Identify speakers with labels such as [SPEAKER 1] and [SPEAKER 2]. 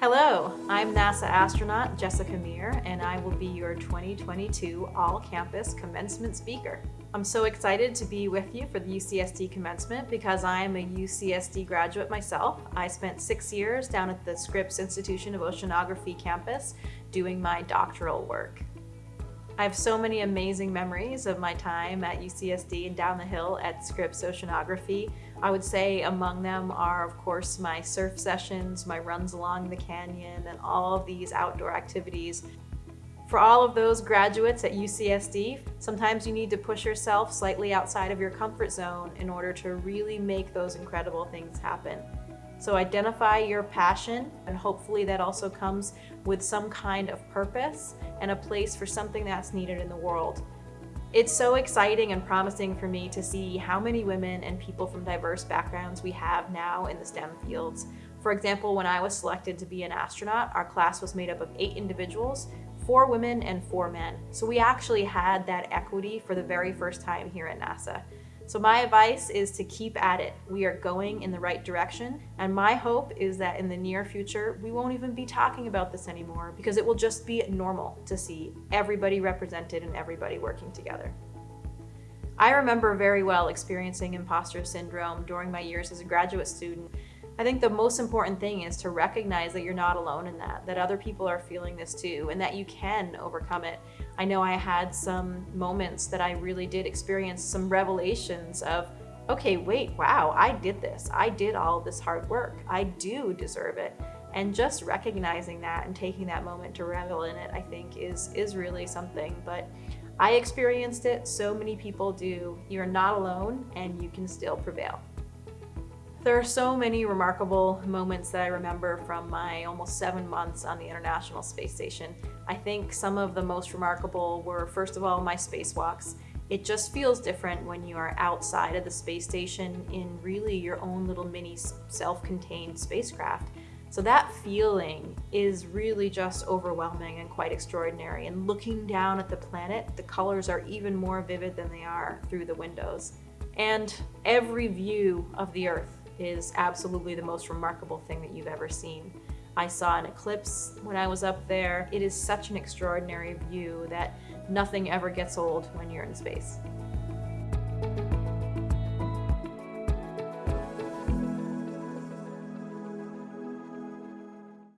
[SPEAKER 1] Hello, I'm NASA astronaut Jessica Meir, and I will be your 2022 all-campus commencement speaker. I'm so excited to be with you for the UCSD commencement because I am a UCSD graduate myself. I spent six years down at the Scripps Institution of Oceanography campus doing my doctoral work. I have so many amazing memories of my time at UCSD and down the hill at Scripps Oceanography. I would say among them are, of course, my surf sessions, my runs along the canyon, and all of these outdoor activities. For all of those graduates at UCSD, sometimes you need to push yourself slightly outside of your comfort zone in order to really make those incredible things happen. So identify your passion and hopefully that also comes with some kind of purpose and a place for something that's needed in the world. It's so exciting and promising for me to see how many women and people from diverse backgrounds we have now in the STEM fields. For example, when I was selected to be an astronaut, our class was made up of eight individuals, four women and four men. So we actually had that equity for the very first time here at NASA. So my advice is to keep at it. We are going in the right direction. And my hope is that in the near future, we won't even be talking about this anymore because it will just be normal to see everybody represented and everybody working together. I remember very well experiencing imposter syndrome during my years as a graduate student. I think the most important thing is to recognize that you're not alone in that, that other people are feeling this too, and that you can overcome it. I know I had some moments that I really did experience some revelations of, okay, wait, wow, I did this. I did all this hard work. I do deserve it. And just recognizing that and taking that moment to revel in it, I think is, is really something. But I experienced it, so many people do. You're not alone and you can still prevail. There are so many remarkable moments that I remember from my almost seven months on the International Space Station. I think some of the most remarkable were, first of all, my spacewalks. It just feels different when you are outside of the space station in really your own little mini self-contained spacecraft. So that feeling is really just overwhelming and quite extraordinary. And looking down at the planet, the colors are even more vivid than they are through the windows. And every view of the Earth is absolutely the most remarkable thing that you've ever seen. I saw an eclipse when I was up there. It is such an extraordinary view that nothing ever gets old when you're in space.